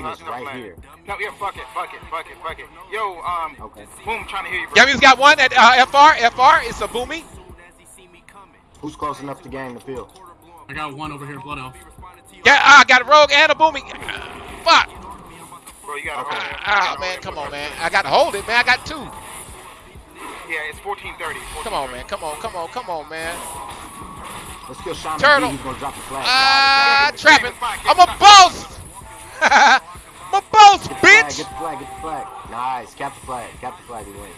flag No, is no right here. No, yeah, fuck it, fuck it, fuck it, fuck it. Yo, um, Okay. boom, trying to hear you, bro. Yummy's got one at uh, FR. FR. It's a boomy. Who's close enough to gain the field? I got one over here, Blood Elf. Yeah, I got a rogue and a boomy. Fuck. Bro, you gotta Okay. hold it. Ah, man, come on, man. I got to hold it, man. I got two. Yeah, it's 1430. Come on, man. Come on, come on, come on, man. Let's kill Sean Turtle. McGee. He's gonna drop the flag. Ah, Got it, trapping. I'm a boss. I'm a boss, got it. Get the flag, get the flag, get the flag. Nice. Cap the flag. Cap the flag. We win.